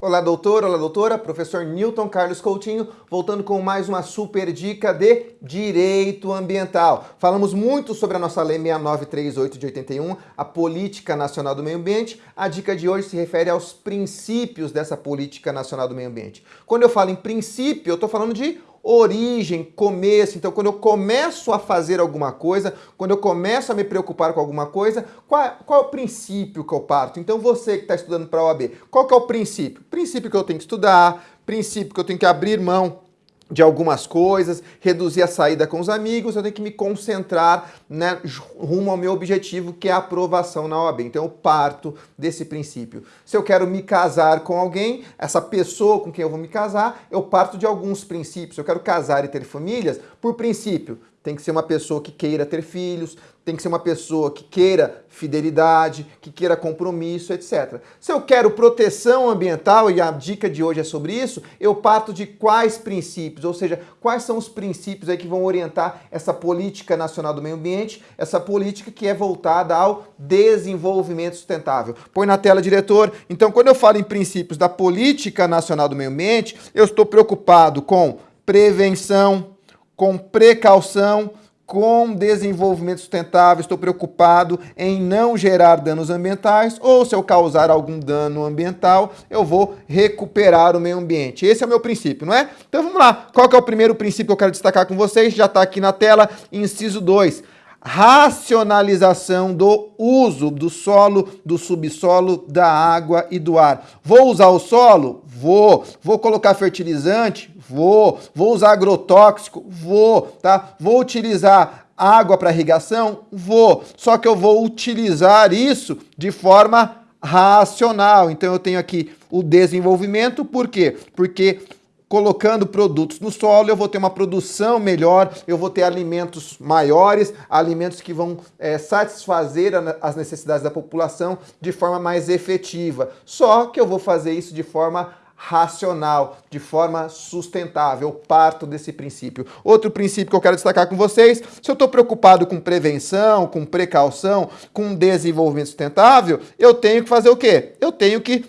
Olá doutor, olá doutora, professor Newton Carlos Coutinho, voltando com mais uma super dica de direito ambiental. Falamos muito sobre a nossa lei 6938 de 81, a Política Nacional do Meio Ambiente. A dica de hoje se refere aos princípios dessa Política Nacional do Meio Ambiente. Quando eu falo em princípio, eu estou falando de origem, começo. Então, quando eu começo a fazer alguma coisa, quando eu começo a me preocupar com alguma coisa, qual, qual é o princípio que eu parto? Então, você que está estudando para a OAB, qual que é o princípio? Princípio que eu tenho que estudar, princípio que eu tenho que abrir mão de algumas coisas, reduzir a saída com os amigos, eu tenho que me concentrar né, rumo ao meu objetivo, que é a aprovação na OAB. Então eu parto desse princípio. Se eu quero me casar com alguém, essa pessoa com quem eu vou me casar, eu parto de alguns princípios. Eu quero casar e ter famílias, por princípio, tem que ser uma pessoa que queira ter filhos, tem que ser uma pessoa que queira fidelidade, que queira compromisso, etc. Se eu quero proteção ambiental, e a dica de hoje é sobre isso, eu parto de quais princípios, ou seja, quais são os princípios aí que vão orientar essa política nacional do meio ambiente, essa política que é voltada ao desenvolvimento sustentável. Põe na tela, diretor. Então, quando eu falo em princípios da política nacional do meio ambiente, eu estou preocupado com prevenção, com precaução, com desenvolvimento sustentável, estou preocupado em não gerar danos ambientais, ou se eu causar algum dano ambiental, eu vou recuperar o meio ambiente. Esse é o meu princípio, não é? Então vamos lá. Qual é o primeiro princípio que eu quero destacar com vocês? Já está aqui na tela, inciso 2 racionalização do uso do solo, do subsolo, da água e do ar. Vou usar o solo? Vou. Vou colocar fertilizante? Vou. Vou usar agrotóxico? Vou, tá? Vou utilizar água para irrigação? Vou. Só que eu vou utilizar isso de forma racional. Então eu tenho aqui o desenvolvimento, por quê? Porque colocando produtos no solo, eu vou ter uma produção melhor, eu vou ter alimentos maiores, alimentos que vão é, satisfazer as necessidades da população de forma mais efetiva. Só que eu vou fazer isso de forma racional, de forma sustentável. Eu parto desse princípio. Outro princípio que eu quero destacar com vocês, se eu estou preocupado com prevenção, com precaução, com desenvolvimento sustentável, eu tenho que fazer o quê? Eu tenho que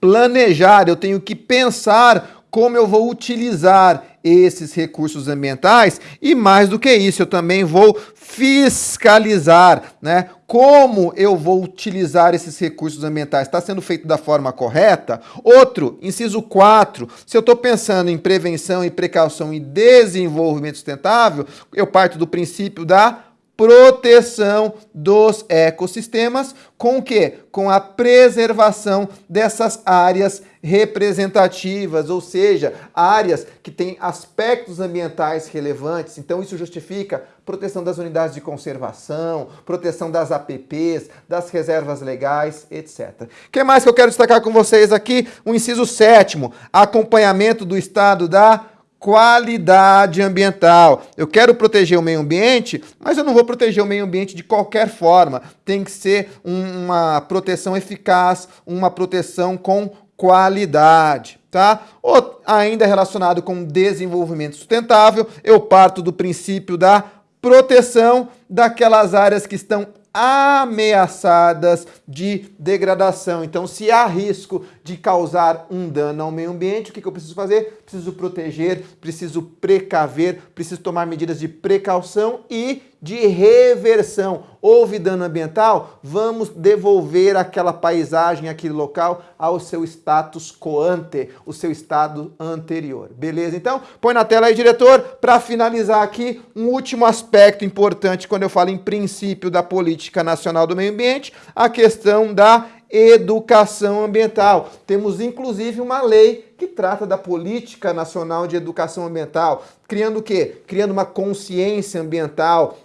planejar, eu tenho que pensar como eu vou utilizar esses recursos ambientais e mais do que isso, eu também vou fiscalizar, né? Como eu vou utilizar esses recursos ambientais? Está sendo feito da forma correta? Outro, inciso 4, se eu estou pensando em prevenção e precaução e desenvolvimento sustentável, eu parto do princípio da proteção dos ecossistemas, com o quê? Com a preservação dessas áreas representativas, ou seja, áreas que têm aspectos ambientais relevantes. Então isso justifica proteção das unidades de conservação, proteção das APPs, das reservas legais, etc. O que mais que eu quero destacar com vocês aqui? O inciso sétimo, acompanhamento do estado da qualidade ambiental. Eu quero proteger o meio ambiente, mas eu não vou proteger o meio ambiente de qualquer forma. Tem que ser uma proteção eficaz, uma proteção com qualidade, tá? Ou ainda relacionado com desenvolvimento sustentável, eu parto do princípio da proteção daquelas áreas que estão ameaçadas de degradação. Então, se há risco de causar um dano ao meio ambiente, o que, eu preciso fazer? Preciso proteger, preciso precaver, preciso tomar medidas de precaução e de reversão. Houve dano ambiental? Vamos devolver aquela paisagem, aquele local ao seu status quo ante, o seu estado anterior. Beleza? Então, põe na tela aí, diretor, para finalizar aqui, um último aspecto importante quando eu falo em princípio da política nacional do meio ambiente, a questão da educação ambiental. Temos inclusive uma lei que trata da política nacional de educação ambiental, criando o quê? Criando uma consciência ambiental,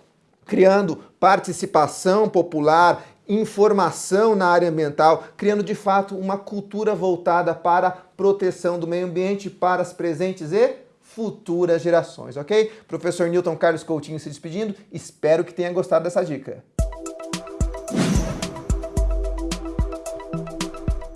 criando participação popular, informação na área ambiental, criando de fato uma cultura voltada para a proteção do meio ambiente para as presentes e futuras gerações, ok? Professor Newton Carlos Coutinho se despedindo, espero que tenha gostado dessa dica.